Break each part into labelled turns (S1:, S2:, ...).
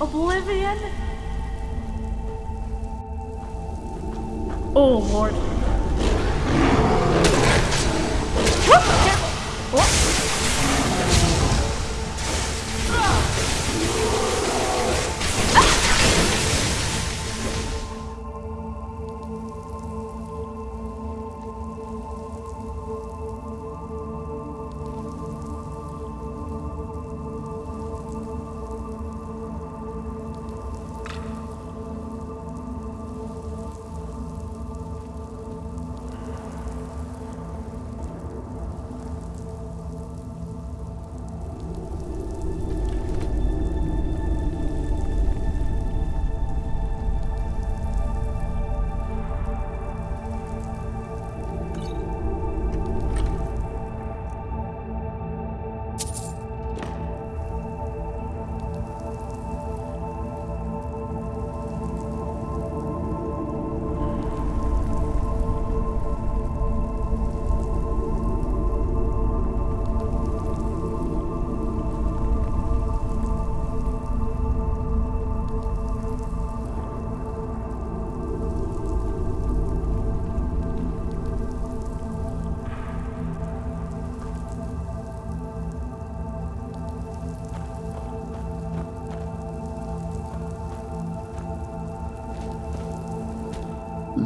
S1: Oblivion? Oh lord. Whoop,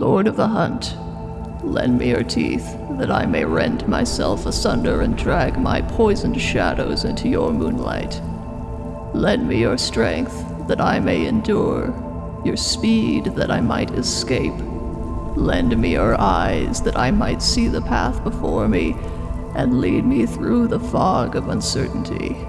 S2: Lord of the Hunt, lend me your teeth, that I may rend myself asunder and drag my poisoned shadows into your moonlight. Lend me your strength, that I may endure, your speed, that I might escape. Lend me your eyes, that I might see the path before me, and lead me through the fog of uncertainty.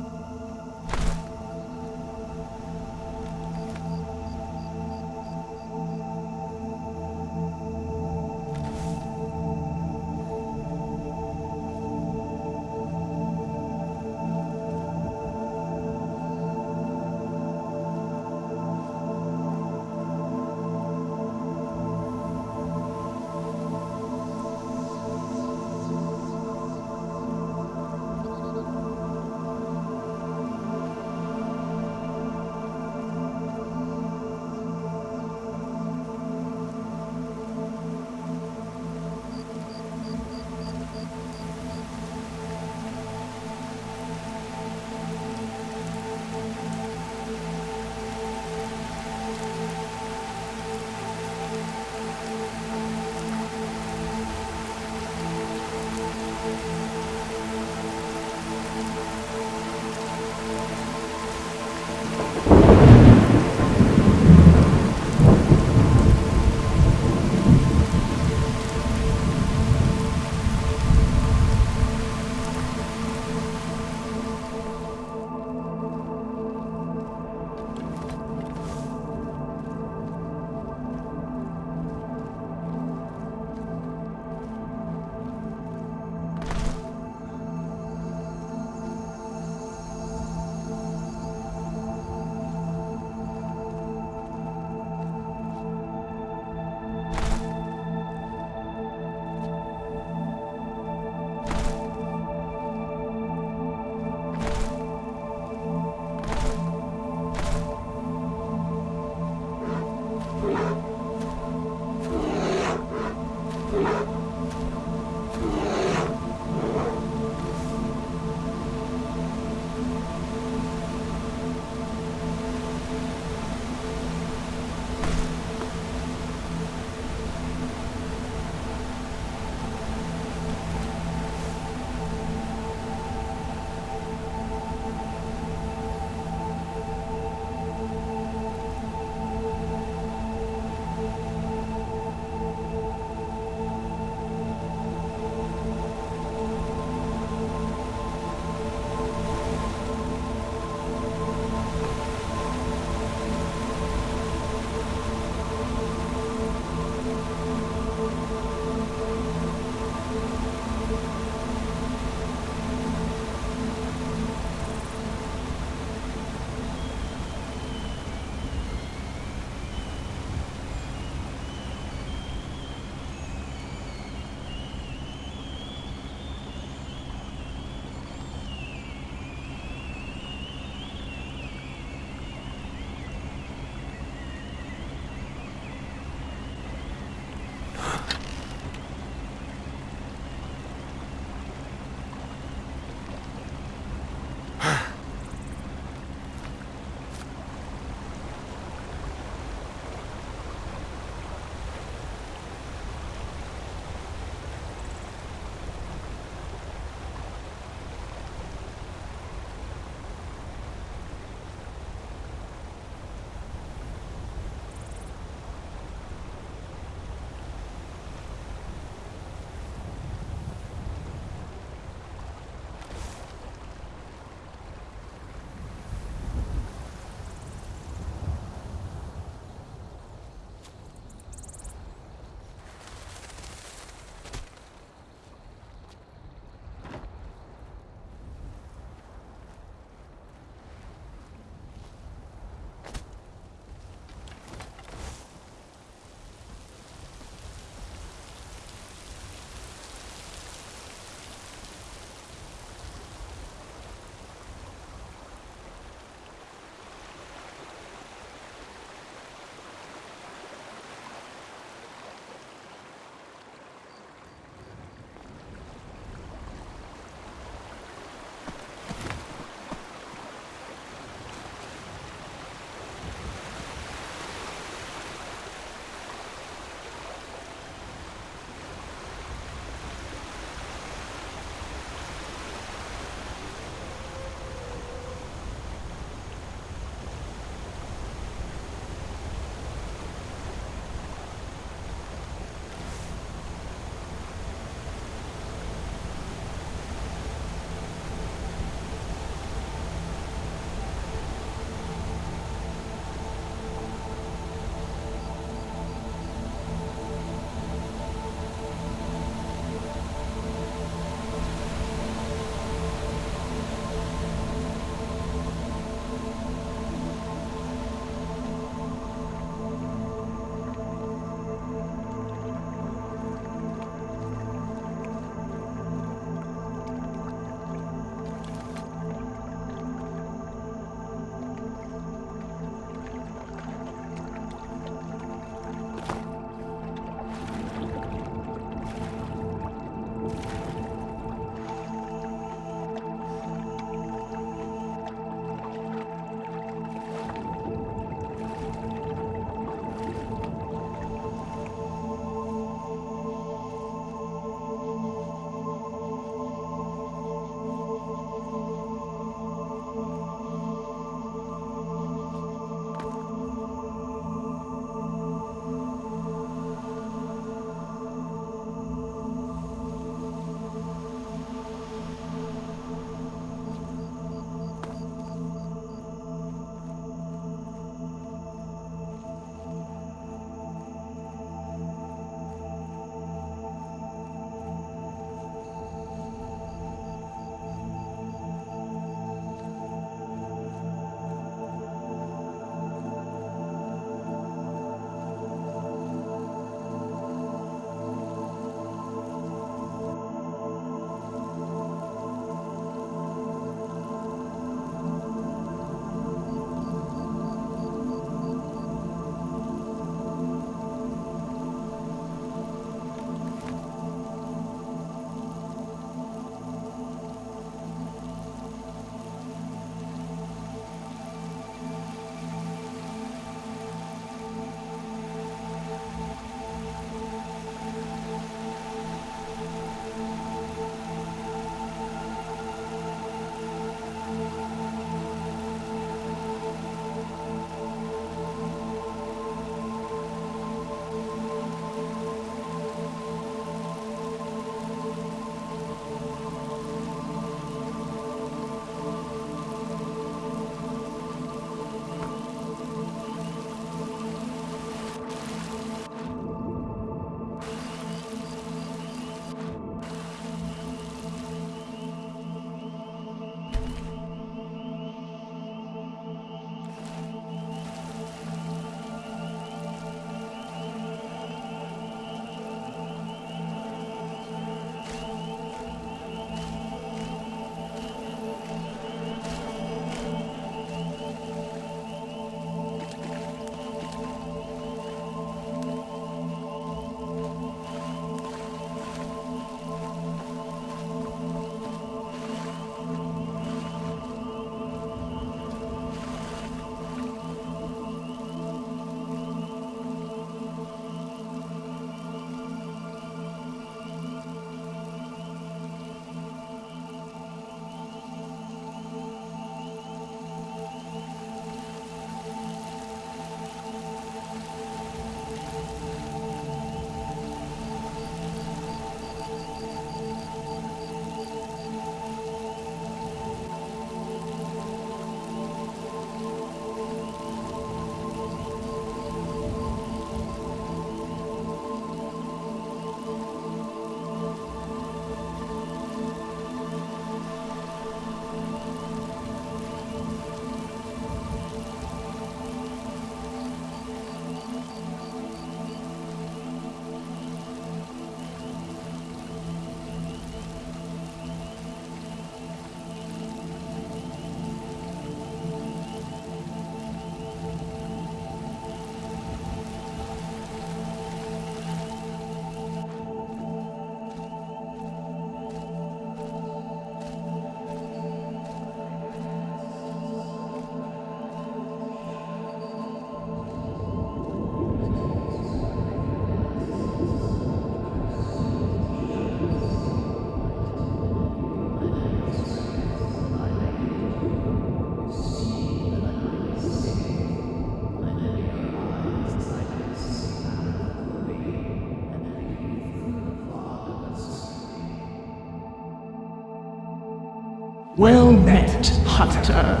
S3: Well met, Hunter.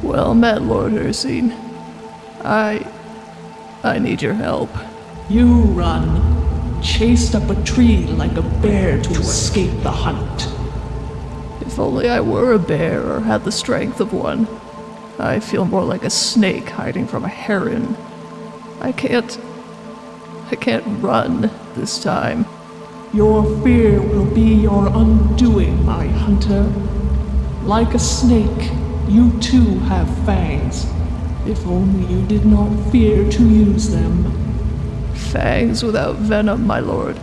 S2: Well met, Lord Hircine. I. I need your help.
S3: You run, chased up a tree like a bear to escape the hunt.
S2: If only I were a bear or had the strength of one. I feel more like a snake hiding from a heron. I can't. I can't run this time.
S3: Your fear will be your undoing, my hunter. Like a snake, you too have fangs. If only you did not fear to use them.
S2: Fangs without venom, my lord.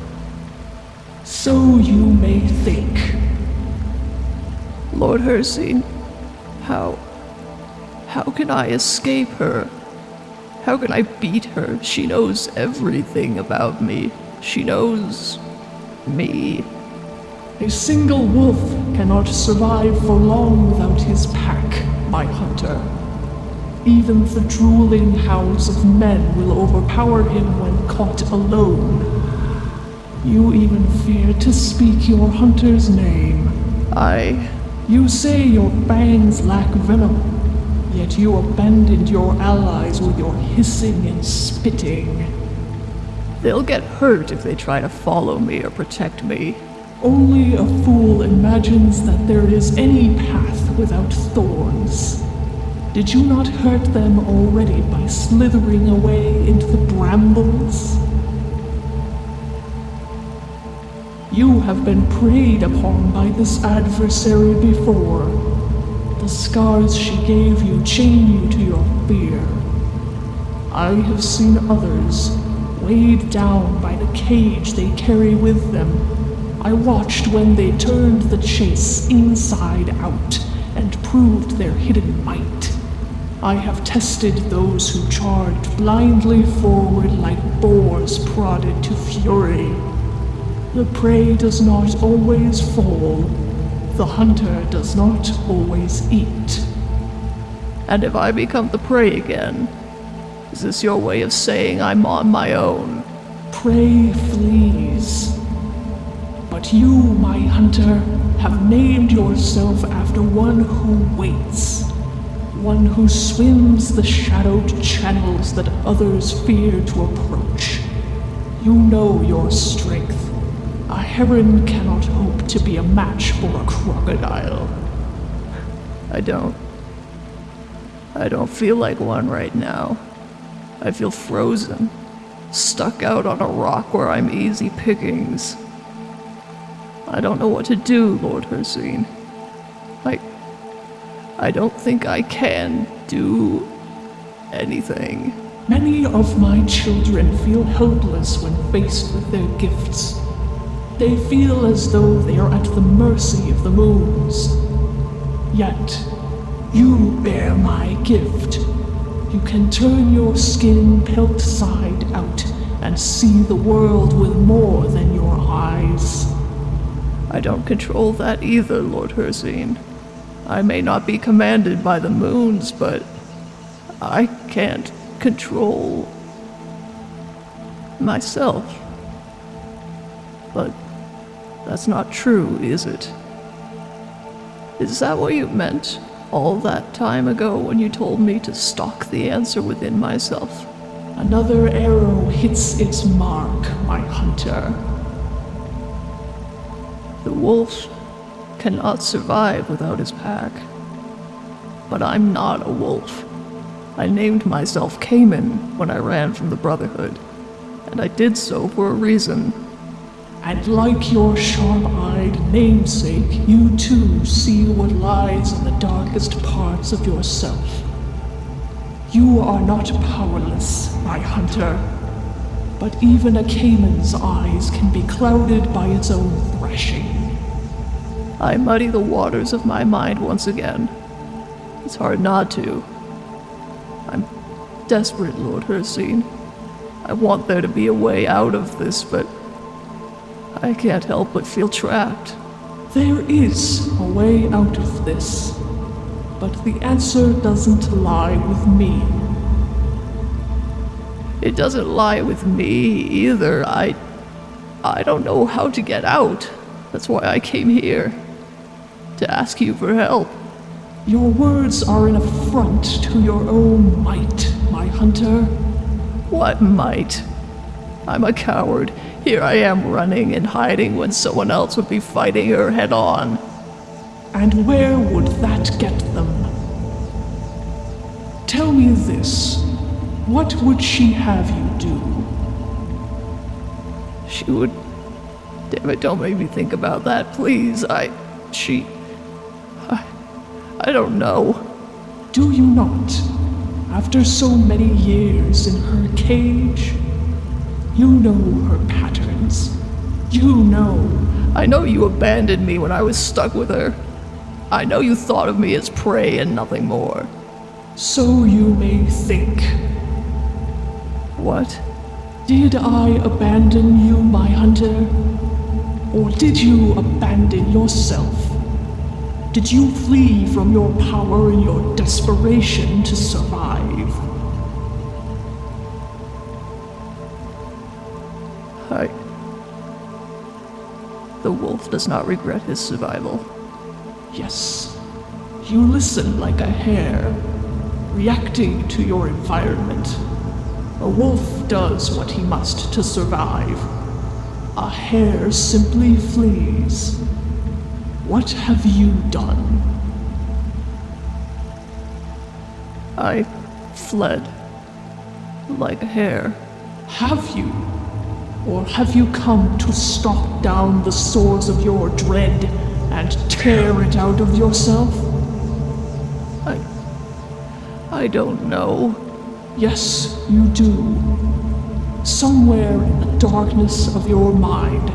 S3: So you may think.
S2: Lord Hircine, how. How can I escape her? How can I beat her? She knows everything about me. She knows. me.
S3: A single wolf cannot survive for long without his pack, my hunter. Even the drooling hounds of men will overpower him when caught alone. You even fear to speak your hunter's name.
S2: I.
S3: You say your fangs lack venom, yet you abandoned your allies with your hissing and spitting.
S2: They'll get hurt if they try to follow me or protect me.
S3: Only a fool imagines that there is any path without thorns. Did you not hurt them already by slithering away into the brambles? You have been preyed upon by this adversary before. The scars she gave you chain you to your fear. I have seen others, weighed down by the cage they carry with them. I watched when they turned the chase inside out and proved their hidden might. I have tested those who charged blindly forward like boars prodded to fury. The prey does not always fall. The hunter does not always eat.
S2: And if I become the prey again, is this your way of saying I'm on my own?
S3: Prey flees. But you, my hunter, have named yourself after one who waits. One who swims the shadowed channels that others fear to approach. You know your strength. A heron cannot hope to be a match for a crocodile.
S2: I don't. I don't feel like one right now. I feel frozen, stuck out on a rock where I'm easy pickings. I don't know what to do, Lord Hircine. I. I don't think I can do anything.
S3: Many of my children feel helpless when faced with their gifts. They feel as though they are at the mercy of the moons. Yet, you bear my gift. You can turn your skin pelt side out and see the world with more than your eyes.
S2: I don't control that either, Lord Hircine. I may not be commanded by the moons, but I can't control myself. But that's not true, is it? Is that what you meant all that time ago when you told me to stalk the answer within myself?
S3: Another arrow hits its mark, my hunter.
S2: The wolf cannot survive without his pack. But I'm not a wolf. I named myself Cayman when I ran from the Brotherhood, and I did so for a reason.
S3: And like your sharp eyed namesake, you too see what lies in the darkest parts of yourself. You are not powerless, my hunter. But even a cayman's eyes can be clouded by its own thrashing.
S2: I muddy the waters of my mind once again. It's hard not to. I'm desperate, Lord Hircine. I want there to be a way out of this, but I can't help but feel trapped.
S3: There is a way out of this, but the answer doesn't lie with me.
S2: It doesn't lie with me either. I. I don't know how to get out. That's why I came here. To ask you for help.
S3: Your words are an affront to your own might, my hunter.
S2: What might? I'm a coward. Here I am running and hiding when someone else would be fighting her head on.
S3: And where would that get them? Tell me this. What would she have you do?
S2: She would. Damn it, don't make me think about that, please. I. She. I. Don't know.
S3: Do you not? After so many years in her cage, you know her patterns. You know.
S2: I know you abandoned me when I was stuck with her. I know you thought of me as prey and nothing more.
S3: So you may think.
S2: What?
S3: Did I abandon you, my hunter? Or did you abandon yourself? Did you flee from your power in your desperation to survive?
S2: I. The wolf does not regret his survival.
S3: Yes. You listen like a hare, reacting to your environment. A wolf does what he must to survive. A hare simply flees. What have you done?
S2: I fled. Like a hare.
S3: Have you? Or have you come to stalk down the source of your dread and tear it out of yourself?
S2: I. I don't know.
S3: Yes, you do. Somewhere in the darkness of your mind,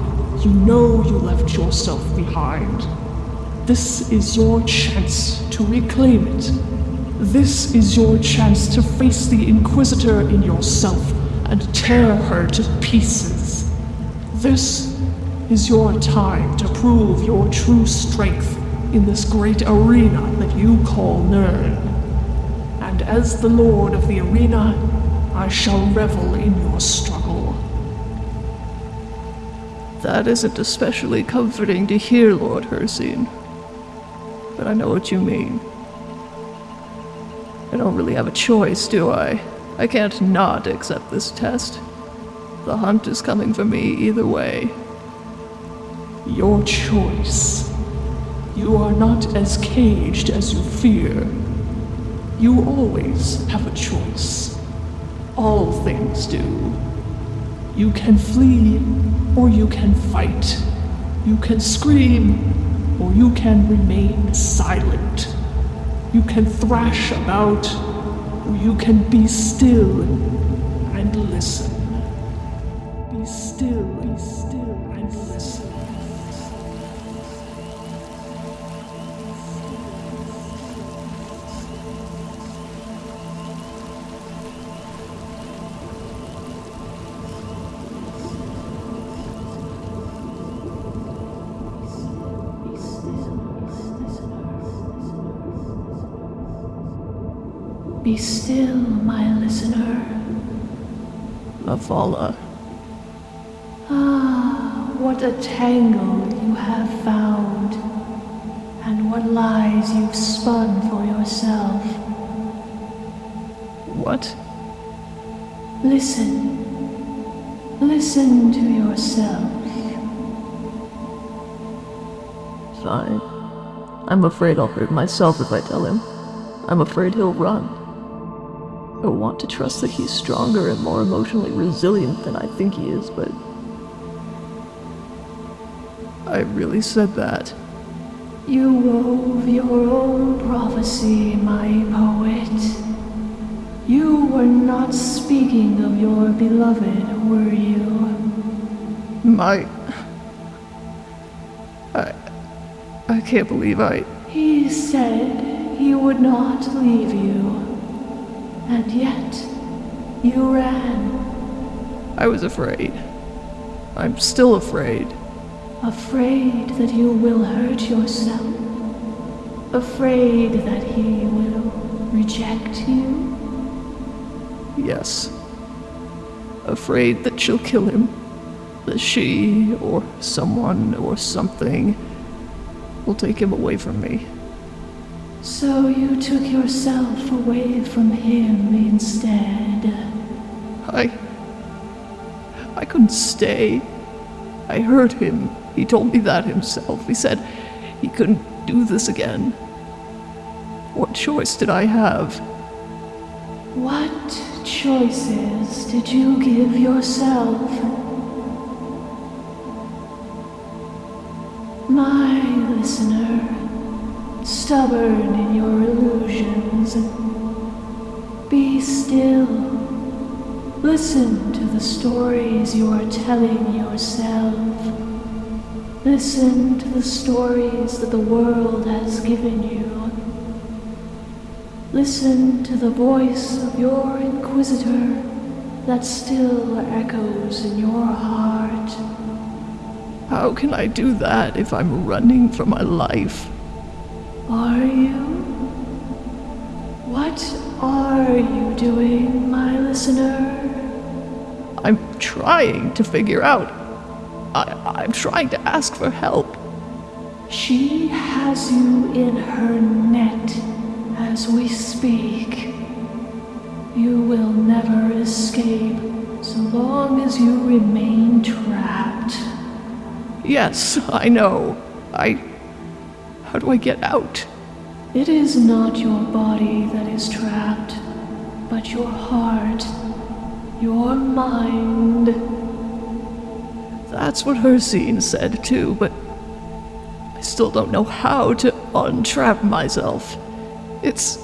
S3: you know you left yourself behind. This is your chance to reclaim it. This is your chance to face the Inquisitor in yourself and tear her to pieces. This is your time to prove your true strength in this great arena that you call Nirn. And as the Lord of the arena, I shall revel in your struggle.
S2: That isn't especially comforting to hear, Lord Hircine. But I know what you mean. I don't really have a choice, do I? I can't not accept this test. The hunt is coming for me either way.
S3: Your choice. You are not as caged as you fear. You always have a choice. All things do. You can flee, or you can fight. You can scream, or you can remain silent. You can thrash about, or you can be still and listen. Be still,
S1: my listener.
S2: Mephala.
S1: Ah, what a tangle you have found, and what lies you've spun for yourself.
S2: What?
S1: Listen. Listen to yourself.
S2: Fine. I'm afraid I'll hurt myself if I tell him. I'm afraid he'll run. I want to trust that he's stronger and more emotionally resilient than I think he is, but. I really said that.
S1: You wove your own prophecy, my poet. You were not speaking of your beloved, were you?
S2: My. I. I can't believe I.
S1: He said he would not leave you. And yet, you ran,
S2: I was afraid. I'm still afraid.
S1: afraid that you will hurt yourself, afraid that he will reject you.
S2: Yes. Afraid that she'll kill him. That she, or someone, or something, will take him away from me.
S1: So you took yourself away from him instead.
S2: I. I couldn't stay. I hurt him. He told me that himself. He said he couldn't do this again. What choice did I have?
S1: What choices did you give yourself? My listener, stubborn in your illusions, be still. Listen to the stories you are telling yourself. Listen to the stories that the world has given you. Listen to the voice of your inquisitor that still echoes in your heart.
S2: How can I do that if I'm running for my life?
S1: Are you? What are you doing, my listener?
S2: I'm trying to figure out. I, I'm trying to ask for help.
S1: She has you in her net as we speak. You will never escape so long as you remain trapped.
S2: Yes, I know. I. How do I get out?
S1: It is not your body that is trapped, but your heart, your mind.
S2: That's what Hircine said too, but I still don't know how to untrap myself. It's.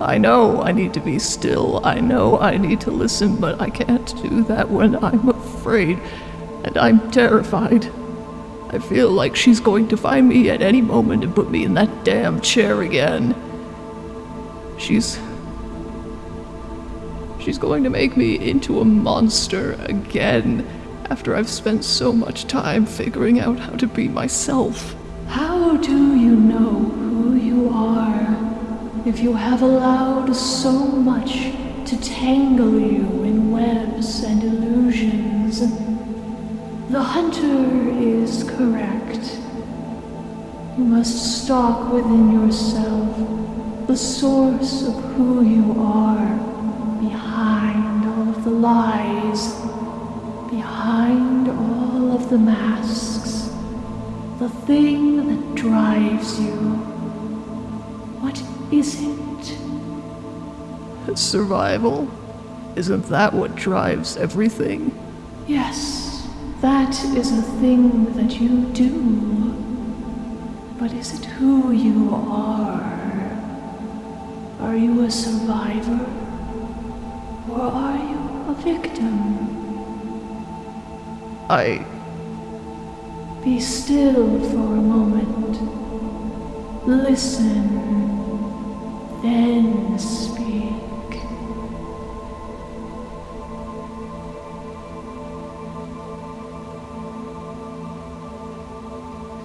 S2: I know I need to be still. I know I need to listen, but I can't do that when I'm afraid and I'm terrified. I feel like she's going to find me at any moment and put me in that damn chair again. She's. She's going to make me into a monster again after I've spent so much time figuring out how to be myself.
S1: How do you know who you are if you have allowed so much to tangle you in webs and illusions? The hunter is correct. You must stalk within yourself the source of who you are behind all of the lies, behind all of the masks, the thing that drives you. What is it?
S2: Survival? Isn't that what drives everything?
S1: Yes, that is a thing that you do. But is it who you are? Are you a survivor? Or are you a victim?
S2: I.
S1: Be still for a moment. Listen. Then speak.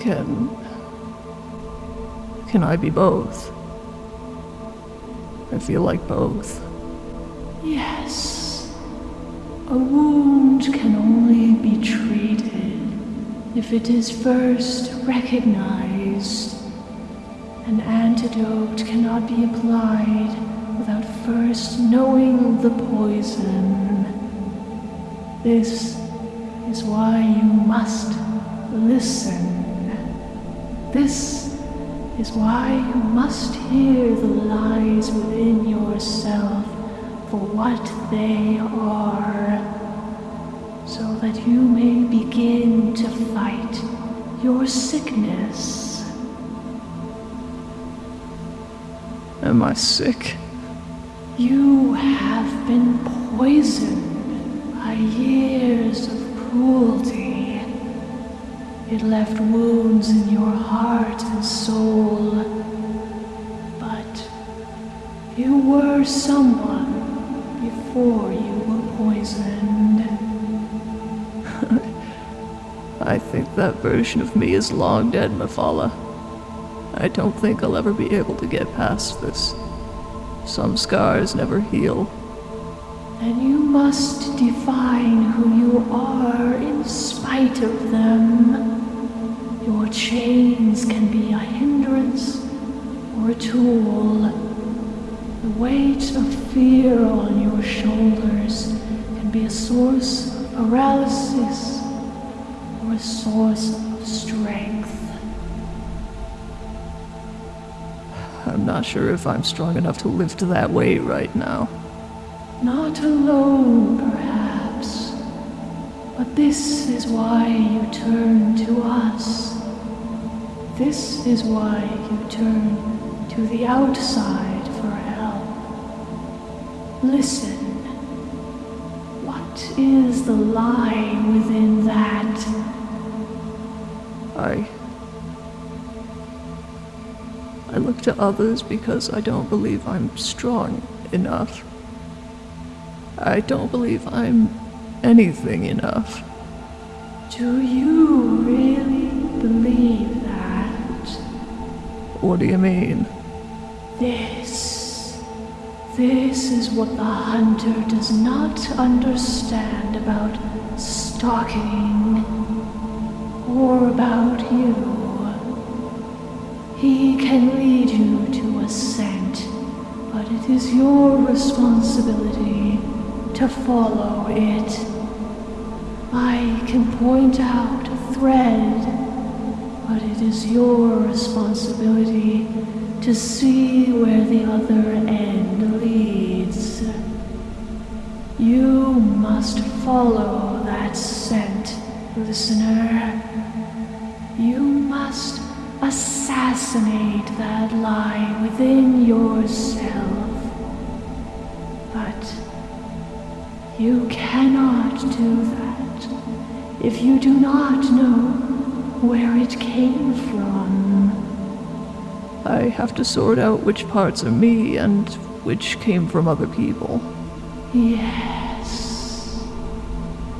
S2: Can. Can I be both? I feel like both.
S1: Yes. A wound can only be treated if it is first recognized. An antidote cannot be applied without first knowing the poison. This is why you must listen. This is why you must hear the lies within yourself for what they are, so that you may begin to fight your sickness.
S2: Am I sick?
S1: You have been poisoned by years of cruelty. It left wounds in your heart and soul. But you were someone before you were poisoned.
S2: I think that version of me is long dead, Mephala. I don't think I'll ever be able to get past this. Some scars never heal.
S1: And you must define who you are in spite of them. Chains can be a hindrance or a tool. The weight of fear on your shoulders can be a source of paralysis or a source of strength.
S2: I'm not sure if I'm strong enough to lift that weight right now.
S1: Not alone, perhaps, but this is why you turn to us. This is why you turn to the outside for help. Listen. What is the lie within that?
S2: I. I look to others because I don't believe I'm strong enough. I don't believe I'm anything enough.
S1: Do you really believe?
S2: What do you mean?
S1: This. This is what the hunter does not understand about stalking or about you. He can lead you to a scent, but it is your responsibility to follow it. I can point out a thread, but it is your responsibility to see where the other end leads. You must follow that scent, listener. You must assassinate that lie within yourself. But you cannot do that if you do not know where it came from.
S2: I have to sort out which parts are me and which came from other people.
S1: Yes.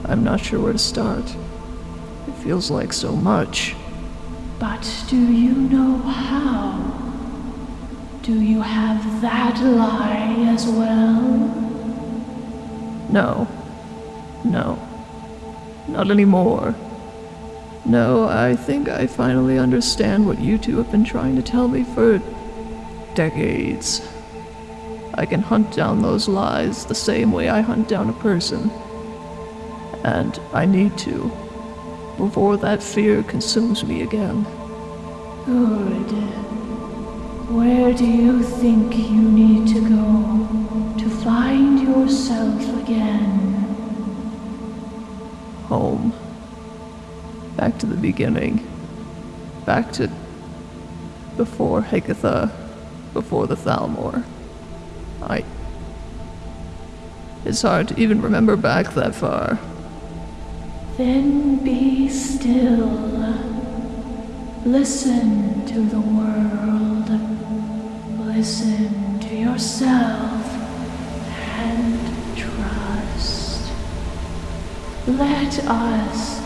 S2: I'm not sure where to start. It feels like so much.
S1: But do you know how? Do you have that lie as well?
S2: No. No. Not anymore. No, I think I finally understand what you two have been trying to tell me for decades. I can hunt down those lies the same way I hunt down a person. And I need to, before that fear consumes me again.
S1: Good. Where do you think you need to go to find yourself again?
S2: Home. Back to the beginning. Back to before Hekatha, before the Thalmor. I. It's hard to even remember back that far.
S1: Then be still. Listen to the world. Listen to yourself and trust. Let us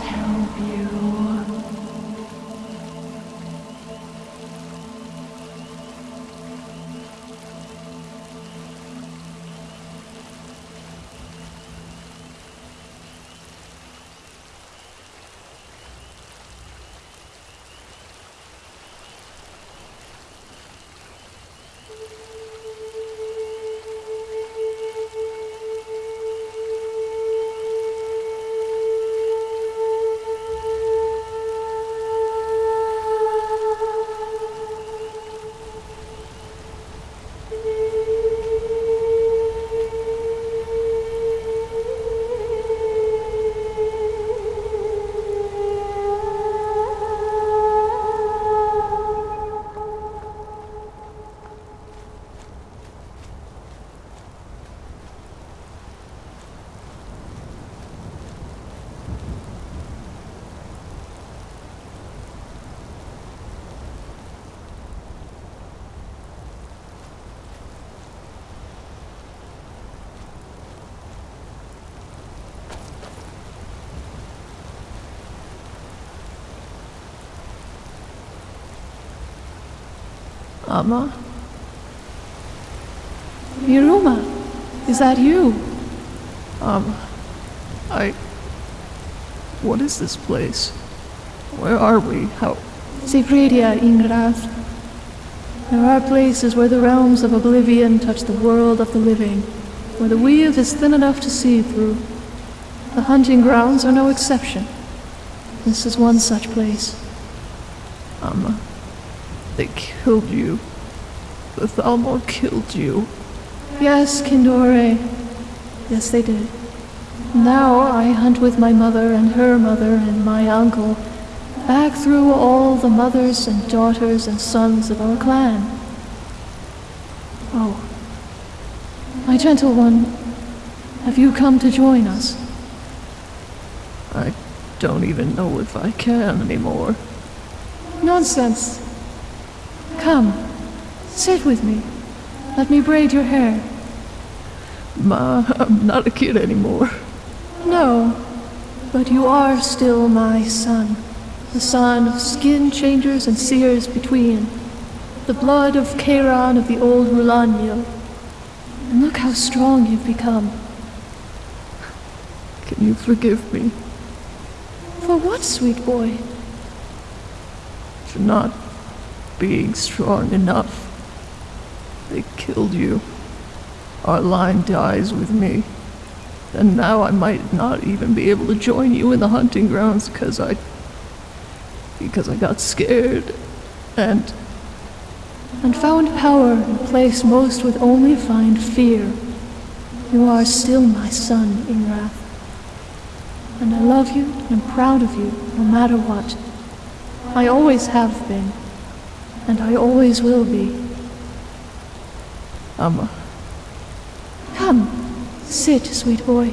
S2: Amma?
S1: Miruma, is that you?
S2: Um, I. What is this place? Where are we? How.
S1: Zefridia Ingrath. There are places where the realms of oblivion touch the world of the living, where the weave is thin enough to see through. The hunting grounds are no exception. This is one such place.
S2: Amma, they killed you. The Thalmor killed you.
S1: Yes, Kindore. Yes, they did. Now I hunt with my mother and her mother and my uncle, back through all the mothers and daughters and sons of our clan. Oh, my gentle one, have you come to join us?
S2: I don't even know if I can anymore.
S1: Nonsense. Come, sit with me. Let me braid your hair.
S2: Ma, I'm not a kid anymore.
S1: No, but you are still my son, the son of skin changers and seers between, the blood of Kairon of the old Rulanio. And look how strong you've become.
S2: Can you forgive me
S1: For what, sweet boy?
S2: for not being strong enough? They killed you. Our line dies with me. And now I might not even be able to join you in the hunting grounds because I. because I got scared. And
S1: And found power in place most would only find fear. You are still my son, Ingrath. And I love you and am proud of you, no matter what. I always have been, and I always will be.
S2: Amma,
S1: Come, sit, sweet boy.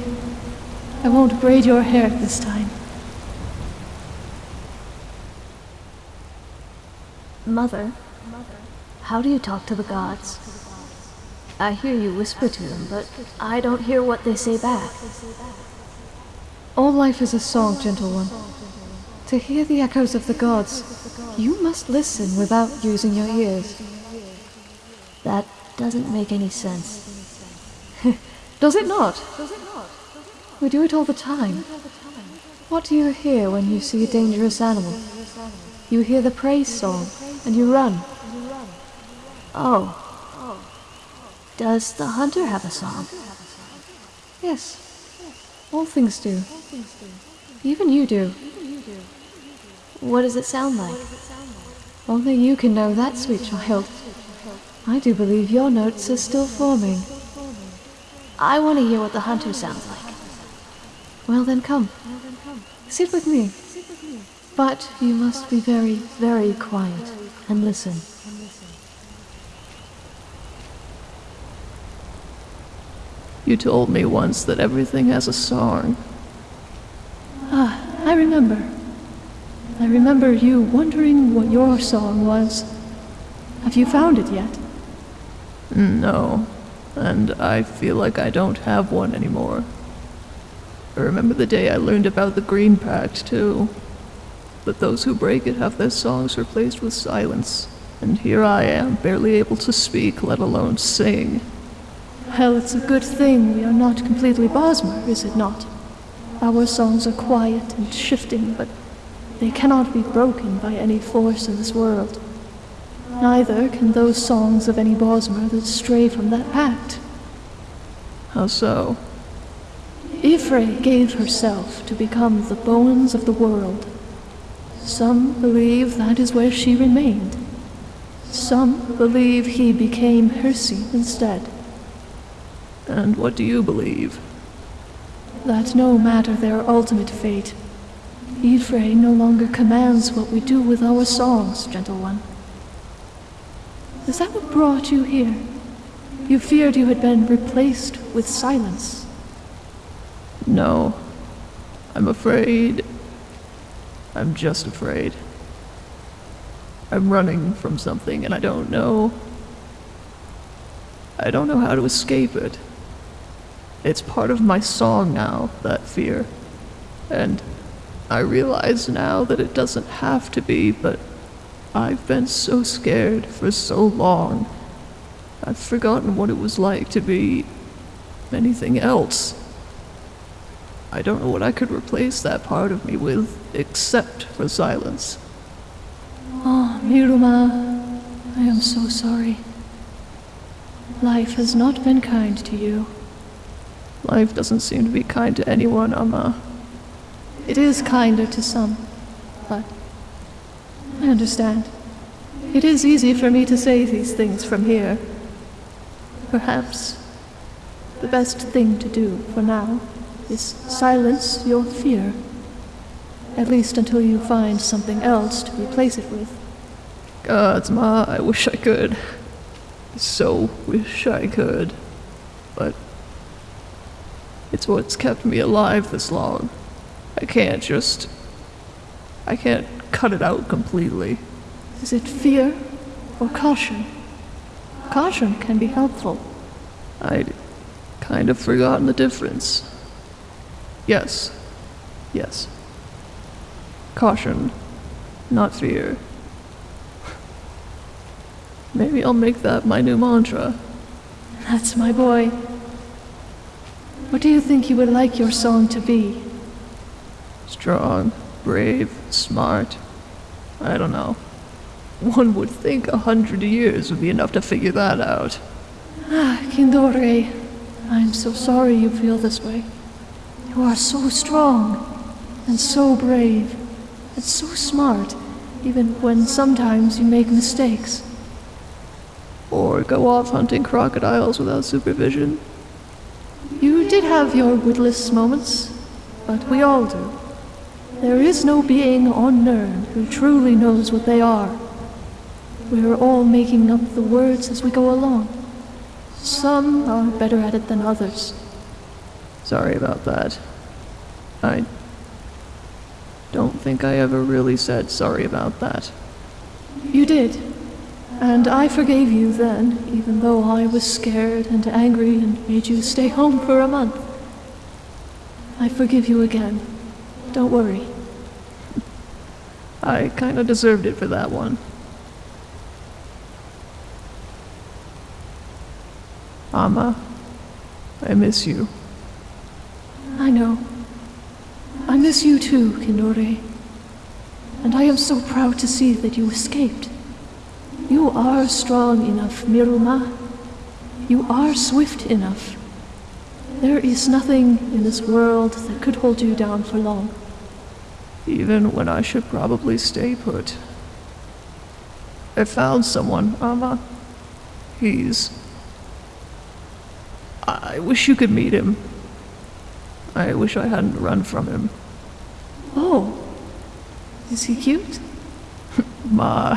S1: I won't braid your hair this time.
S4: Mother, how do you talk to the gods? I hear you whisper to them, but I don't hear what they say back.
S5: All life is a song, gentle one. To hear the echoes of the gods, you must listen without using your ears.
S4: That doesn't make any sense.
S5: Does it not? We do it all the time. What do you hear when you see a dangerous animal? You hear the praise song, and you run.
S4: Oh. Does the hunter have a song?
S5: Yes, all things do. Even you do.
S4: What does it sound like?
S5: Only you can know that, sweet child. I do believe your notes are still forming.
S4: I want to hear what the hunter sounds like.
S5: Well then come. Sit with me. But you must be very, very quiet and listen.
S2: you told me once that everything has a song.
S1: I remember. I remember you wondering what your song was. Have you found it yet?
S2: No, and I feel like I don't have one anymore. I remember the day I learned about the Green Pact, too. But those who break it have their songs replaced with silence, and here I am, barely able to speak, let alone sing.
S1: Well, it's a good thing we are not completely Bosmer, is it not? Our songs are quiet and shifting, but they cannot be broken by any force in this world. Neither can those songs of any Bosmer that stray from that pact.
S2: How so?
S1: Y'ffre gave herself to become the bones of the world. Some believe that is where she remained. Some believe he became Hircine instead.
S2: And what do you believe?
S1: That no matter their ultimate fate, Y'ffre no longer commands what we do with our songs, gentle one. Is that what brought you here? You feared you had been replaced with silence.
S2: No. I'm afraid. I'm just afraid. I'm running from something and I don't know. I don't know how to escape it. It's part of my song now, that fear. And I realize now that it doesn't have to be, but I've been so scared for so long. I've forgotten what it was like to be anything else. I don't know what I could replace that part of me with, except for silence.
S1: Ah Miruma, I am so sorry. Life has not been kind to you.
S2: Life doesn't seem to be kind to anyone, Amma.
S1: It is kinder to some, but I understand. It is easy for me to say these things from here. Perhaps the best thing to do for now is silence your fear. At least until you find something else to replace it with.
S2: Gods, Ma, I wish I could. So wish I could. It's what's kept me alive this long. I can't just. I can't cut it out completely.
S1: Is it fear or caution? Caution can be helpful.
S2: I'd kind of forgotten the difference. Yes. Yes. Caution, not fear. Maybe I'll make that my new mantra.
S1: That's my boy. What do you think you would like your song to be?
S2: Strong, brave, smart. I don't know. One would think a hundred years would be enough to figure that out.
S1: Ah, Kindore, I'm so sorry you feel this way. You are so strong and so brave and so smart, even when sometimes you make mistakes.
S2: Or go off hunting crocodiles without supervision.
S1: You did have your witless moments, but we all do. There is no being on Nirn who truly knows what they are. We are all making up the words as we go along. Some are better at it than others.
S2: Sorry about that. I don't think I ever really said sorry about that.
S1: You did. And I forgave you then, even though I was scared and angry and made you stay home for a month. I forgive you again. Don't worry.
S2: I kinda deserved it for that one. Amma, I miss you.
S1: I know. I miss you too, Kindore. And I am so proud to see that you escaped. You are strong enough, Miruma. You are swift enough. There is nothing in this world that could hold you down for long.
S2: Even when I should probably stay put. I found someone, Amma. He's. I wish you could meet him. I wish I hadn't run from him.
S1: Oh, is he cute?
S2: Ma.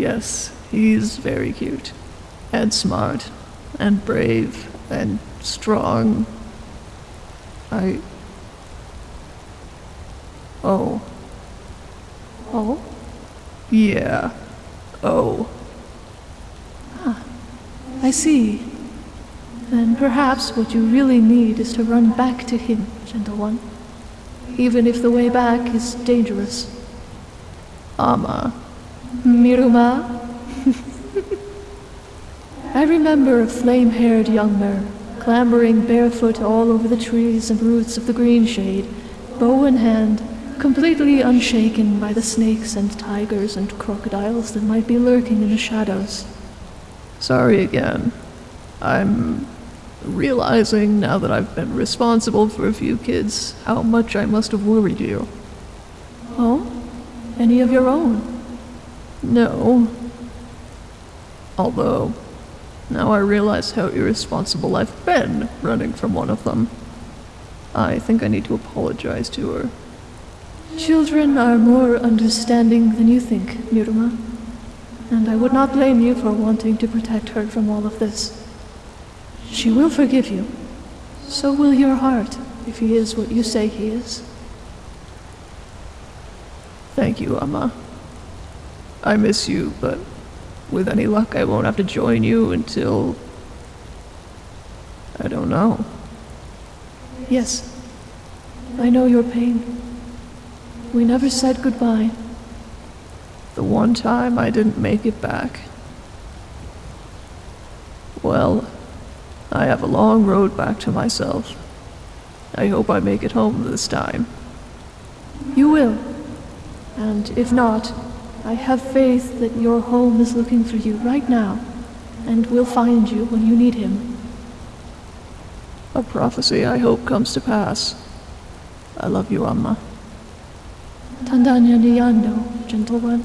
S2: Yes, he's very cute. And smart. And brave. And strong. I. Oh.
S1: Oh,
S2: Yeah. Oh.
S1: Ah, I see. Then perhaps what you really need is to run back to him, gentle one. Even if the way back is dangerous.
S2: Amma.
S1: Miruma? I remember a flame haired young mer, clambering barefoot all over the trees and roots of the green shade, bow in hand, completely unshaken by the snakes and tigers and crocodiles that might be lurking in the shadows.
S2: Sorry again. I'm realizing now that I've been responsible for a few kids how much I must have worried you.
S1: Oh? Any of your own?
S2: No. Although, now I realize how irresponsible I've been running from one of them. I think I need to apologize to her.
S1: Children are more understanding than you think, Miruma. And I would not blame you for wanting to protect her from all of this. She will forgive you. So will your heart, if he is what you say he is.
S2: Thank you, Amma. I miss you, but with any luck, I won't have to join you until. I don't know.
S1: Yes, I know your pain. We never said goodbye.
S2: The one time I didn't make it back. Well, I have a long road back to myself. I hope I make it home this time.
S1: You will. And if not, I have faith that your home is looking for you right now, and will find you when you need him.
S2: A prophecy I hope comes to pass. I love you, Amma.
S1: Tandanya Niyando, gentle one.